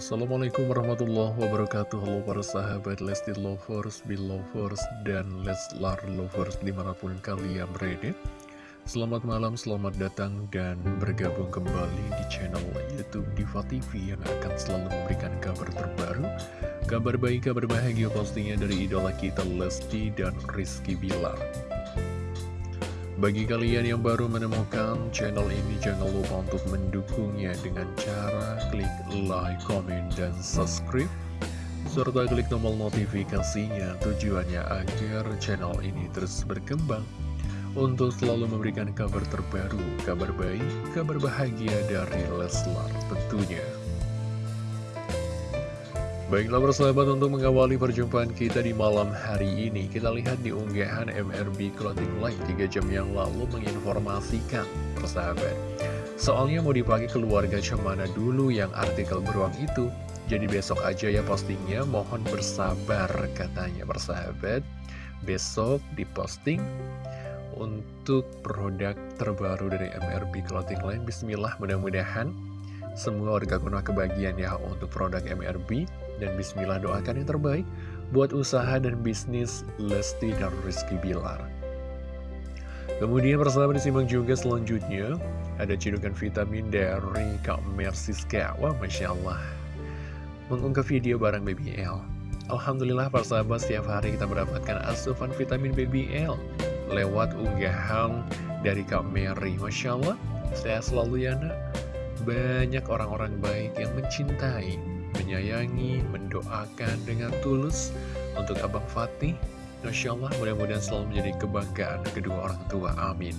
Assalamualaikum warahmatullahi wabarakatuh. Halo para sahabat Lesti Lovers, Belovers, dan Leslar Lovers di mana pun kalian berada. Selamat malam, selamat datang dan bergabung kembali di channel Youtube Diva TV Yang akan selalu memberikan kabar terbaru Kabar baik, kabar bahagia pastinya dari idola kita Lesti dan Rizky Bilar bagi kalian yang baru menemukan channel ini, jangan lupa untuk mendukungnya dengan cara klik like, comment, dan subscribe. Serta klik tombol notifikasinya tujuannya agar channel ini terus berkembang. Untuk selalu memberikan kabar terbaru, kabar baik, kabar bahagia dari Leslar tentunya. Baiklah persahabat untuk mengawali perjumpaan kita di malam hari ini. Kita lihat di unggahan MRB Clothing Line 3 jam yang lalu menginformasikan persahabat Soalnya mau dipakai keluarga cemana dulu yang artikel beruang itu? Jadi besok aja ya postingnya mohon bersabar katanya persahabat. Besok diposting untuk produk terbaru dari MRB Clothing Line. Bismillah mudah-mudahan semua warga kuno kebagian ya untuk produk MRB dan bismillah doakan yang terbaik buat usaha dan bisnis Lesti dan Rizky Bilar. Kemudian persahabat disimak juga selanjutnya ada cidukan vitamin dari Kak Mersiska. Wah Masya Allah. Mengunggah video bareng BBL. Alhamdulillah persahabat setiap hari kita mendapatkan asupan vitamin BBL lewat unggahan dari Kak Mary. Masya Allah, saya selalu ya nak. Banyak orang-orang baik yang mencintai menyayangi, mendoakan dengan tulus untuk Abang Fatih. Masya Allah, mudah-mudahan selalu menjadi kebanggaan kedua orang tua. Amin.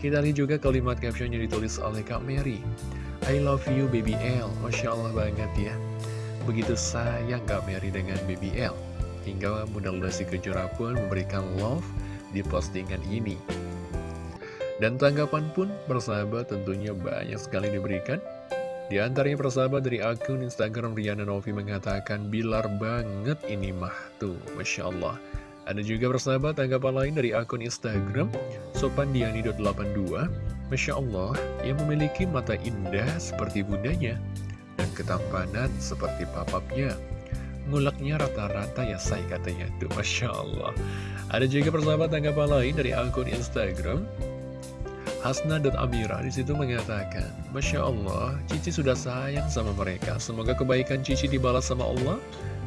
Kita lihat juga kalimat caption yang ditulis oleh Kak Mary. I love you baby L. Masya Allah banget ya. Begitu sayang Kak Mary dengan baby L. Hingga Bunda Lesti Kejora pun memberikan love di postingan ini. Dan tanggapan pun bersahabat tentunya banyak sekali diberikan. Di antaranya persahabat dari akun Instagram Riana Novi mengatakan Bilar banget ini mah tuh Masya Allah. Ada juga persahabat tanggapan lain dari akun Instagram Sopandiani.82 Masya Allah yang memiliki mata indah seperti bundanya Dan ketampanan seperti papapnya. Ngulaknya rata-rata ya say katanya tuh Masya Allah. Ada juga persahabat tanggapan lain dari akun Instagram Hasna dan Amira di situ mengatakan, Masya Allah, Cici sudah sayang sama mereka. Semoga kebaikan Cici dibalas sama Allah.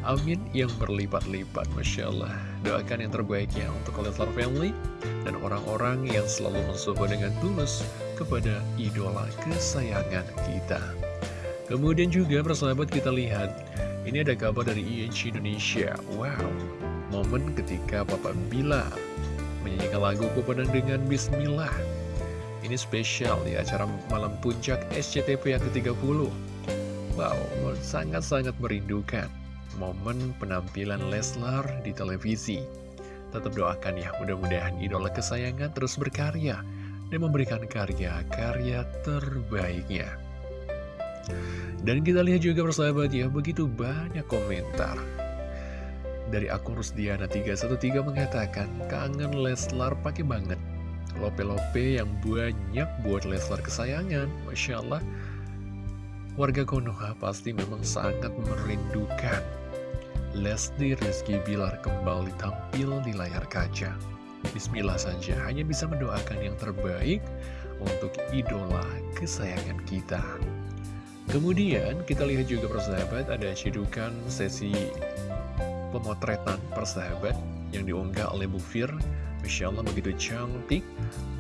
Amin yang berlipat-lipat, Masya Allah. Doakan yang terbaiknya untuk Leslar Family dan orang-orang yang selalu mensupport dengan tulus kepada idola kesayangan kita. Kemudian juga persahabat kita lihat, ini ada kabar dari INC Indonesia. Wow, momen ketika Papa Bila menyanyikan lagu Kupadang dengan Bismillah ini spesial di acara Malam Puncak SCTV yang ke-30 Wow, sangat-sangat merindukan. Momen penampilan Leslar di televisi. Tetap doakan ya, mudah-mudahan idola kesayangan terus berkarya Dan memberikan karya-karya terbaiknya. Dan kita lihat juga persahabat ya, begitu banyak komentar. Dari akun Rusdiana313 mengatakan, kangen Leslar pakai banget Lope-lope yang banyak buat Leslar kesayangan Masya Allah. Warga Konoha pasti memang sangat merindukan Lesti Rizky Bilar kembali tampil di layar kaca. Bismillah saja, hanya bisa mendoakan yang terbaik untuk idola kesayangan kita. Kemudian kita lihat juga persahabat ada cedukan sesi pemotretan persahabat yang diunggah oleh Bu Fir Masya Allah begitu cantik,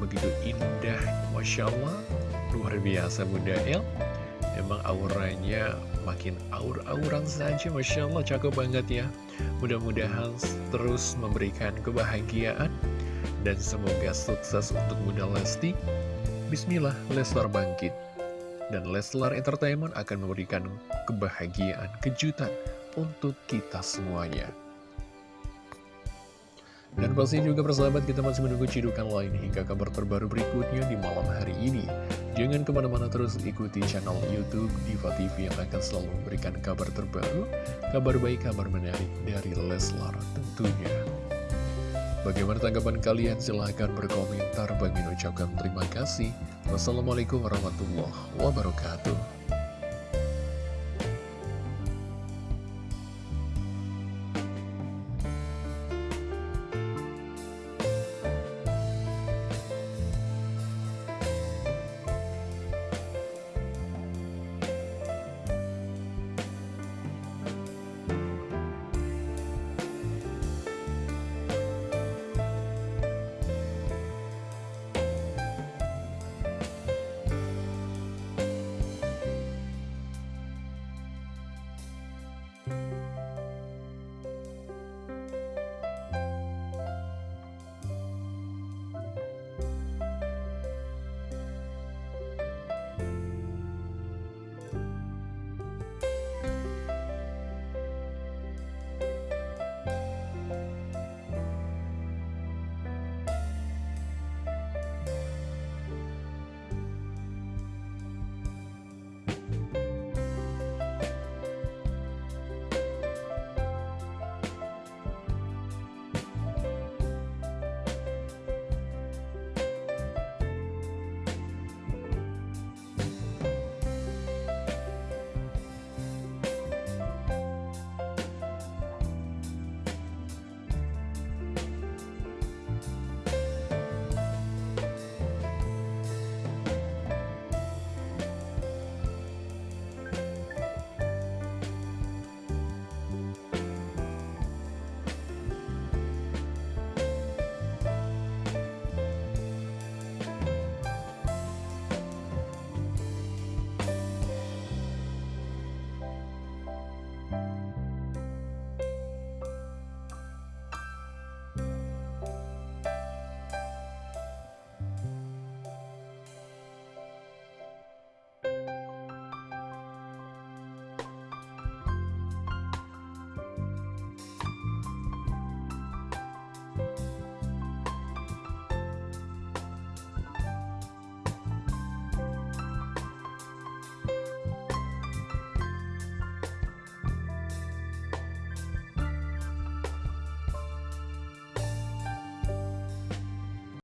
begitu indah, Masya Allah, luar biasa Bunda El. Emang auranya makin aur-auran saja, Masya Allah, cakep banget ya. Mudah-mudahan terus memberikan kebahagiaan dan semoga sukses untuk Bunda Lesti. Bismillah, Leslar bangkit. Dan Leslar Entertainment akan memberikan kebahagiaan, kejutan untuk kita semuanya. Dan pasti juga persahabat kita masih menunggu cidukan lain hingga kabar terbaru berikutnya di malam hari ini. Jangan ke mana-mana terus ikuti channel Youtube Diva TV yang akan selalu memberikan kabar terbaru, kabar baik, kabar menarik dari Leslar tentunya. Bagaimana tanggapan kalian? Silahkan berkomentar. Bagi ucapkan terima kasih. Wassalamualaikum warahmatullahi wabarakatuh.